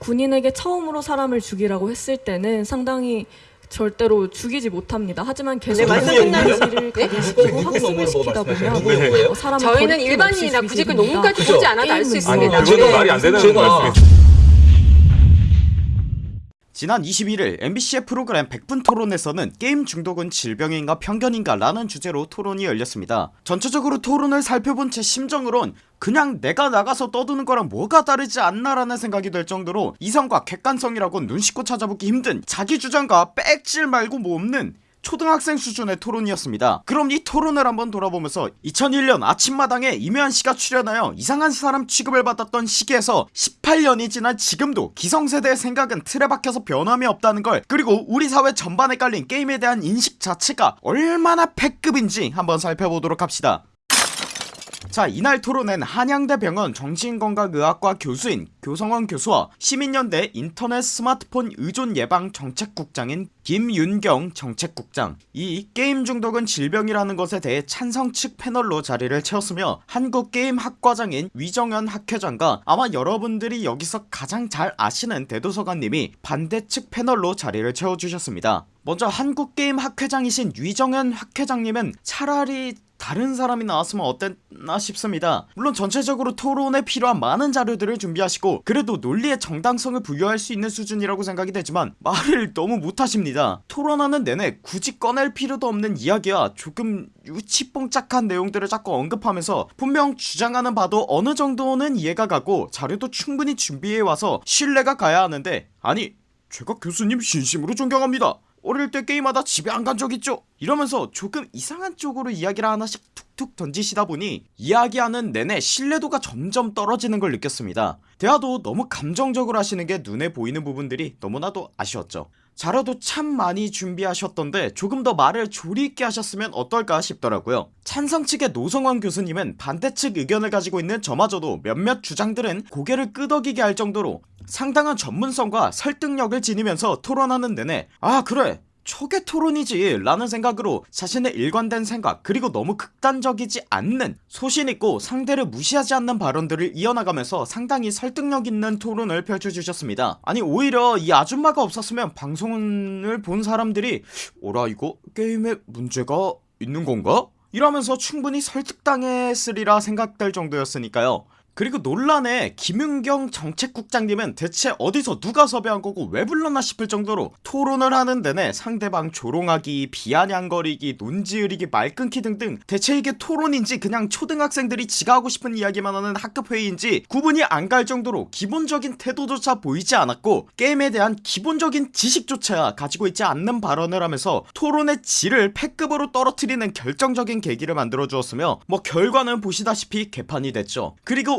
군인에게 처음으로 사람을 죽이라고 했을 때는 상당히 절대로 죽이지 못합니다. 하지만 계속 네, 끝나요. 각인시키고 누구 학습을 시키다 보면 사람을 저희는 없이 굳이 그 논문까지. 보지 않아도 알 수 있습니다. 아니 그거는 말이 안 되는 말씀이세요 지난 21일 MBC의 프로그램 100분 토론에서는 게임 중독은 질병인가 편견인가 라는 주제로 토론이 열렸습니다. 전체적으로 토론을 살펴본 제 심정으론 그냥 내가 나가서 떠드는 거랑 뭐가 다르지 않나 라는 생각이 들 정도로 이성과 객관성이라고 눈 씻고 찾아보기 힘든 자기 주장과 빽질 말고 뭐 없는 초등학생 수준의 토론이었습니다. 그럼 이 토론을 한번 돌아보면서 2001년 아침마당에 이면씨가 출연하여 이상한 사람 취급을 받았던 시기에서 18년이 지난 지금도 기성세대의 생각은 틀에 박혀서 변함이 없다는 걸 그리고 우리 사회 전반에 깔린 게임에 대한 인식 자체가 얼마나 패급인지 한번 살펴보도록 합시다 자 이날 토론엔 한양대 병원 정신건강의학과 교수인 교성원 교수와 시민연대 인터넷 스마트폰 의존 예방 정책국장인 김윤경 정책국장. 이 게임 중독은 질병이라는 것에 대해 찬성 측 패널로 자리를 채웠으며 한국게임학과장인 위정현 학회장과 아마 여러분들이 여기서 가장 잘 아시는 대도서관님이 반대 측 패널로 자리를 채워주셨습니다. 먼저 한국게임학회장이신 위정현 학회장님은 차라리 다른 사람이 나왔으면 어땠나 싶습니다. 물론 전체적으로 토론에 필요한 많은 자료들을 준비하시고 그래도 논리의 정당성을 부여할 수 있는 수준이라고 생각이 되지만 말을 너무 못하십니다. 토론하는 내내 굳이 꺼낼 필요도 없는 이야기와 조금 유치뽕짝한 내용들을 자꾸 언급하면서 분명 주장하는 바도 어느 정도는 이해가 가고 자료도 충분히 준비해와서 신뢰가 가야 하는데 아니 제가 교수님 진심으로 존경합니다 어릴 때 게임하다 집에 안 간 적 있죠? 이러면서 조금 이상한 쪽으로 이야기를 하나씩 툭툭 던지시다 보니 이야기하는 내내 신뢰도가 점점 떨어지는 걸 느꼈습니다. 대화도 너무 감정적으로 하시는 게 눈에 보이는 부분들이 너무나도 아쉬웠죠 자료도 참 많이 준비하셨던데 조금 더 말을 조리 있게 하셨으면 어떨까 싶더라고요. 찬성 측의 노성환 교수님은 반대 측 의견을 가지고 있는 저마저도 몇몇 주장들은 고개를 끄덕이게 할 정도로 상당한 전문성과 설득력을 지니면서 토론하는 내내 아 그래 초계 토론이지 라는 생각으로 자신의 일관된 생각 그리고 너무 극단적이지 않는 소신있고 상대를 무시하지 않는 발언들을 이어나가면서 상당히 설득력 있는 토론을 펼쳐주셨습니다 아니 오히려 이 아줌마가 없었으면 방송을 본 사람들이 오라 이거 게임에 문제가 있는 건가? 이러면서 충분히 설득당했으리라 생각될 정도였으니까요 그리고 논란에 김윤경 정책국장님은 대체 어디서 누가 섭외한 거고 왜 불렀나 싶을 정도로 토론을 하는 내내 상대방 조롱하기 비아냥거리기 논지으리기 말 끊기 등등 대체 이게 토론인지 그냥 초등학생들이 지가 하고 싶은 이야기만 하는 학급회의인지 구분이 안 갈 정도로 기본적인 태도조차 보이지 않았고 게임에 대한 기본적인 지식조차 가지고 있지 않는 발언을 하면서 토론의 질을 패급으로 떨어뜨리는 결정적인 계기를 만들어 주었으며 뭐 결과는 보시다시피 개판이 됐죠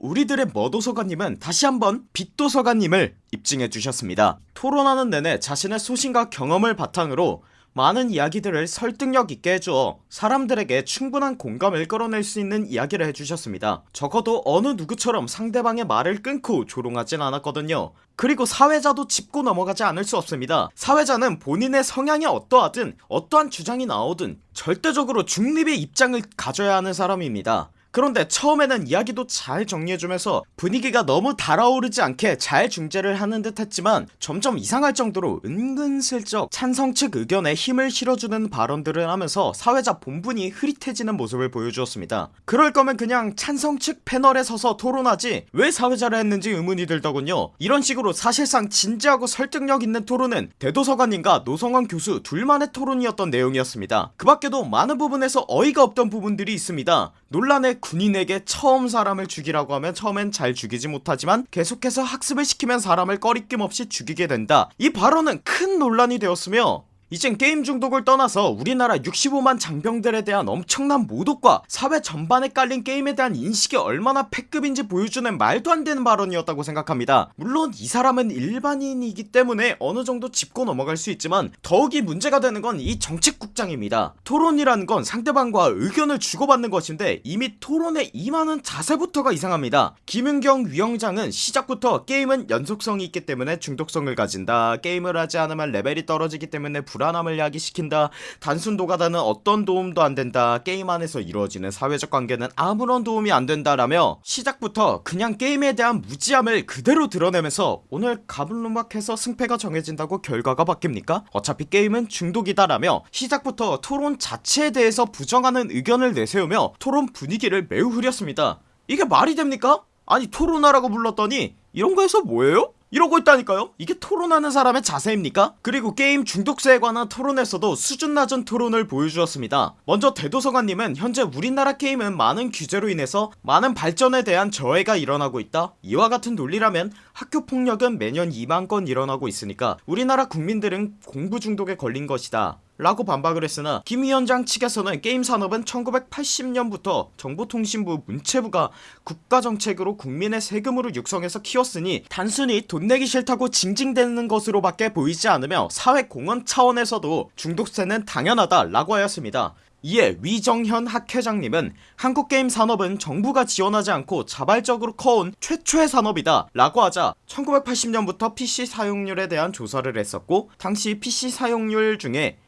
우리들의 머도서관님은 다시 한번 빛도서관님을 입증해 주셨습니다. 토론하는 내내 자신의 소신과 경험을 바탕으로 많은 이야기들을 설득력 있게 해주어 사람들에게 충분한 공감을 끌어낼 수 있는 이야기를 해주셨습니다. 적어도 어느 누구처럼 상대방의 말을 끊고 조롱하진 않았거든요. 그리고 사회자도 짚고 넘어가지 않을 수 없습니다. 사회자는 본인의 성향이 어떠하든 어떠한 주장이 나오든 절대적으로 중립의 입장을 가져야 하는 사람입니다 그런데 처음에는 이야기도 잘 정리해주면서 분위기가 너무 달아오르지 않게 잘 중재를 하는 듯 했지만 점점 이상할 정도로 은근슬쩍 찬성 측 의견에 힘을 실어주는 발언들을 하면서 사회자 본분이 흐릿해지는 모습을 보여주었습니다. 그럴 거면 그냥 찬성 측 패널에 서서 토론하지 왜 사회자를 했는지 의문이 들더군요. 이런 식으로 사실상 진지하고 설득력 있는 토론은 대도서관님과 노성환 교수 둘만의 토론이었던 내용이었습니다. 그 밖에도 많은 부분에서 어이가 없던 부분들이 있습니다 논란의 군인에게 처음 사람을 죽이라고 하면 처음엔 잘 죽이지 못하지만 계속해서 학습을 시키면 사람을 꺼리낌 없이 죽이게 된다. 이 발언은 큰 논란이 되었으며 이젠 게임 중독을 떠나서 우리나라 65만 장병들에 대한 엄청난 모독과 사회 전반에 깔린 게임에 대한 인식이 얼마나 패급인지 보여주는 말도 안 되는 발언이었다고 생각합니다. 물론 이 사람은 일반인이기 때문에 어느 정도 짚고 넘어갈 수 있지만 더욱이 문제가 되는 건 이 정책국장입니다. 토론이라는 건 상대방과 의견을 주고받는 것인데 이미 토론에 임하는 자세부터가 이상합니다. 김은경 위원장은 시작부터 게임은 연속성이 있기 때문에 중독성을 가진다. 게임을 하지 않으면 레벨이 떨어지기 때문에 불 불안함을 야기시킨다 단순 노가다는 어떤 도움도 안 된다 게임 안에서 이루어지는 사회적 관계는 아무런 도움이 안 된다라며 시작부터 그냥 게임에 대한 무지함을 그대로 드러내면서 오늘 갑론을박해서 승패가 정해진다고 결과가 바뀝니까? 어차피 게임은 중독이다라며 시작부터 토론 자체에 대해서 부정하는 의견을 내세우며 토론 분위기를 매우 흐렸습니다 이게 말이 됩니까? 아니 토론하라고 불렀더니 이런 거에서 뭐예요? 이러고 있다니까요? 이게 토론하는 사람의 자세입니까? 그리고 게임 중독세에 관한 토론에서도 수준 낮은 토론을 보여주었습니다. 먼저 대도서관님은 현재 우리나라 게임은 많은 규제로 인해서 많은 발전에 대한 저해가 일어나고 있다. 이와 같은 논리라면 학교 폭력은 매년 2만건 일어나고 있으니까 우리나라 국민들은 공부 중독에 걸린 것이다 라고 반박을 했으나 김 위원장 측에서는 게임 산업은 1980년부터 정보통신부 문체부가 국가정책으로 국민의 세금으로 육성해서 키웠으니 단순히 돈 내기 싫다고 징징대는 것으로 밖에 보이지 않으며 사회공헌 차원에서도 중독세는 당연하다 라고 하였습니다. 이에 위정현 학회장님은 한국게임 산업은 정부가 지원하지 않고 자발적으로 커온 최초의 산업이다 라고 하자 1980년부터 PC 사용률에 대한 조사를 했었고 당시 PC 사용률 중에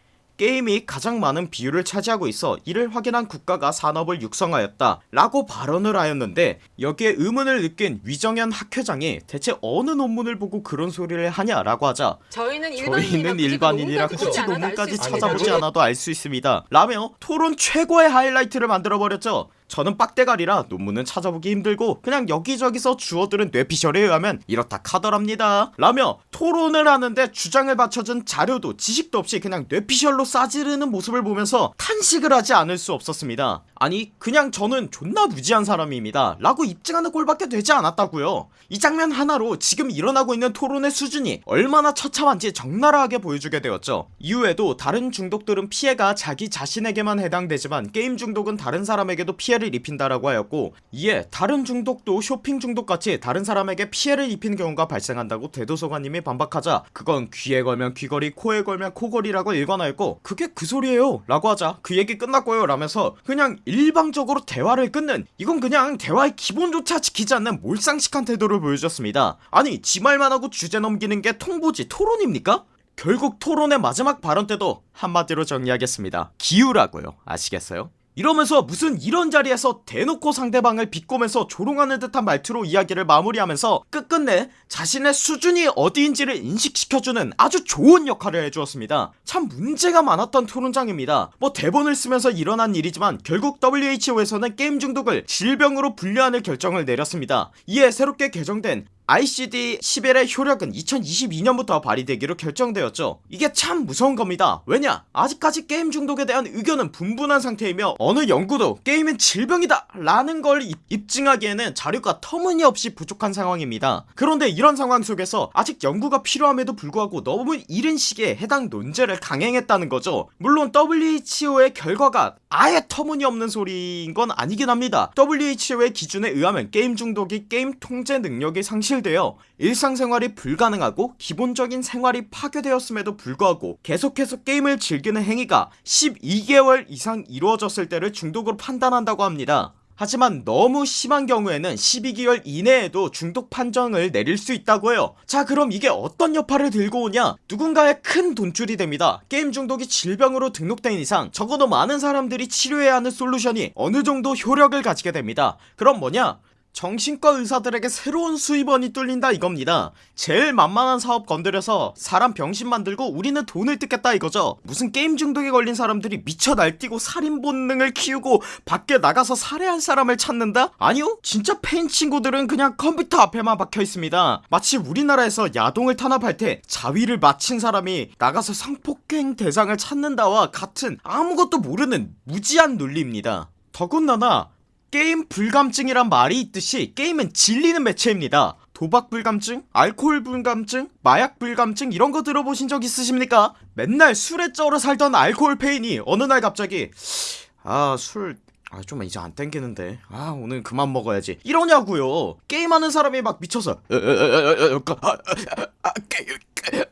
게임이 가장 많은 비율을 차지하고 있어 이를 확인한 국가가 산업을 육성하였다 라고 발언을 하였는데 여기에 의문을 느낀 위정현 학회장이 대체 어느 논문을 보고 그런 소리를 하냐 라고 하자 저희는 일반인이라 저희는 일반인이라 논문까지 굳이 논문까지 찾아보지. 않아도 알 수 있습니다 라며 토론 최고의 하이라이트를 만들어버렸죠 저는 빡대가리라 논문은 찾아보기 힘들고 그냥 여기저기서 주워들은 뇌피셜에 의하면 이렇다 카더랍니다. 라며 토론을 하는데 주장을 받쳐준 자료도 지식도 없이 그냥 뇌피셜로 싸지르는 모습을 보면서 탄식을 하지 않을 수 없었습니다. 아니 그냥 저는 존나 무지한 사람입니다. 라고 입증하는 꼴밖에 되지 않았다고요. 이 장면 하나로 지금 일어나고 있는 토론의 수준이 얼마나 처참한지 적나라하게 보여주게 되었죠. 이후에도 다른 중독들은 피해가 자기 자신에게만 해당되지만 게임 중독은 다른 사람에게도 피해를 입힌다라고 하였고 이에 다른 중독도 쇼핑 중독같이 다른 사람에게 피해를 입히는 경우가 발생한다고 대도서관님이 반박하자 그건 귀에 걸면 귀걸이 코에 걸면 코걸이라고 일관하였고 그게 그 소리에요 라고 하자 그 얘기 끝났고요 라면서 그냥 일방적으로 대화를 끊는 이건 그냥 대화의 기본조차 지키지 않는 몰상식한 태도를 보여줬습니다 아니 지 말만 하고 주제 넘기는 게 통보지 토론입니까? 결국 토론의 마지막 발언 때도 한마디로 정리하겠습니다 기우라고요 아시겠어요? 이러면서 무슨 이런 자리에서 대놓고 상대방을 비꼬면서 조롱하는 듯한 말투로 이야기를 마무리하면서 끝끝내 자신의 수준이 어디인지를 인식시켜주는 아주 좋은 역할을 해주었습니다. 참 문제가 많았던 토론장입니다. 뭐 대본을 쓰면서 일어난 일이지만 결국 WHO에서는 게임 중독을 질병으로 분류하는 결정을 내렸습니다. 이에 새롭게 개정된 ICD-11의 효력은 2022년부터 발휘되기로 결정되었죠. 이게 참 무서운 겁니다. 왜냐? 아직까지 게임 중독에 대한 의견은 분분한 상태이며 어느 연구도 게임은 질병이다 라는 걸 입- 입증하기에는 자료가 터무니없이 부족한 상황입니다. 그런데 이런 상황 속에서 아직 연구가 필요함에도 불구하고 너무 이른 시기에 해당 논제를 강행했다는 거죠. 물론 WHO의 결과가 아예 터무니없는 소리인 건 아니긴 합니다. WHO의 기준에 의하면 게임 중독이 게임 통제 능력이 상실되어 일상생활이 불가능하고 기본적인 생활이 파괴되었음에도 불구하고 계속해서 게임을 즐기는 행위가 12개월 이상 이루어졌을 때를 중독으로 판단한다고 합니다 하지만 너무 심한 경우에는 12개월 이내에도 중독 판정을 내릴 수 있다고 해요. 자 그럼 이게 어떤 여파를 들고 오냐? 누군가의 큰 돈줄이 됩니다. 게임 중독이 질병으로 등록된 이상 적어도 많은 사람들이 치료해야 하는 솔루션이 어느정도 효력을 가지게 됩니다. 그럼 뭐냐 정신과 의사들에게 새로운 수입원이 뚫린다 이겁니다. 제일 만만한 사업 건드려서 사람 병신 만들고 우리는 돈을 뜯겠다 이거죠. 무슨 게임 중독에 걸린 사람들이 미쳐 날뛰고 살인 본능을 키우고 밖에 나가서 살해할 사람을 찾는다? 아니요 진짜 폐인 친구들은 그냥 컴퓨터 앞에만 박혀 있습니다. 마치 우리나라에서 야동을 탄압할 때 자위를 마친 사람이 나가서 성폭행 대상을 찾는다와 같은 아무것도 모르는 무지한 논리입니다. 더군다나 게임 불감증이란 말이 있듯이 게임은 질리는 매체입니다 도박 불감증, 알코올 불감증, 마약 불감증 이런 거 들어보신 적 있으십니까? 맨날 술에 쩔어 살던 알코올 폐인이 어느 날 갑자기 아 술 아 좀 이제 안 땡기는데 아 오늘 그만 먹어야지 이러냐고요 게임하는 사람이 막 미쳐서 아, 아, 아, 게임, 게-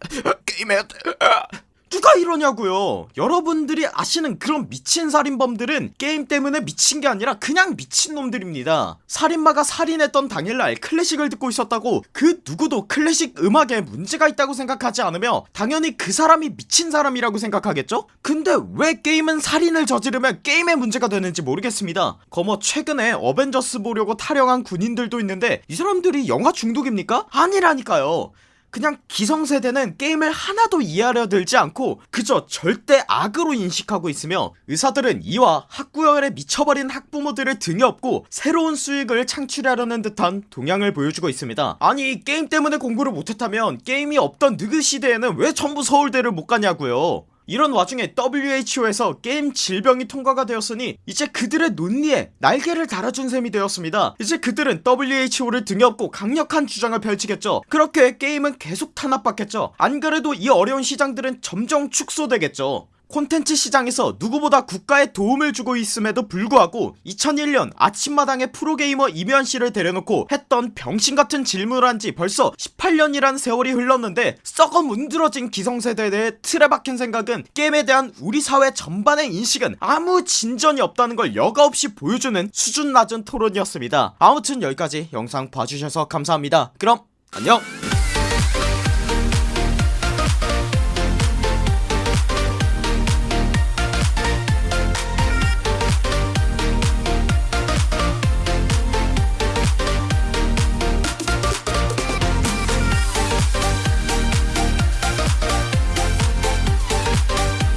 게임해야 돼 아. 누가 이러냐고요 여러분들이 아시는 그런 미친 살인범들은 게임 때문에 미친 게 아니라 그냥 미친놈들입니다 살인마가 살인했던 당일날 클래식을 듣고 있었다고 그 누구도 클래식 음악에 문제가 있다고 생각하지 않으며 당연히 그 사람이 미친 사람이라고 생각하겠죠? 근데 왜 게임은 살인을 저지르면 게임에 문제가 되는지 모르겠습니다 거머 최근에 어벤져스 보려고 타령한 군인들도 있는데 이 사람들이 영화 중독입니까? 아니라니까요 그냥 기성세대는 게임을 하나도 이해하려 들지 않고 그저 절대 악으로 인식하고 있으며 의사들은 이와 학구열에 미쳐버린 학부모들을 등에 업고 새로운 수익을 창출하려는 듯한 동향을 보여주고 있습니다. 아니 게임 때문에 공부를 못했다면 게임이 없던 느그 시대에는 왜 전부 서울대를 못 가냐고요 이런 와중에 WHO에서 게임 질병이 통과가 되었으니 이제 그들의 논리에 날개를 달아준 셈이 되었습니다. 이제 그들은 WHO를 등에 업고 강력한 주장을 펼치겠죠. 그렇게 게임은 계속 탄압받겠죠. 안그래도 이 어려운 시장들은 점점 축소되겠죠 콘텐츠 시장에서 누구보다 국가에 도움을 주고 있음에도 불구하고 2001년 아침마당에 프로게이머 이면씨를 데려놓고 했던 병신같은 질문을 한 지 벌써 18년이란 세월이 흘렀는데 썩어 문드러진 기성세대의 틀에 박힌 생각은 게임에 대한 우리 사회 전반의 인식은 아무 진전이 없다는 걸 여과없이 보여주는 수준 낮은 토론이었습니다. 아무튼 여기까지 영상 봐주셔서 감사합니다. 그럼 안녕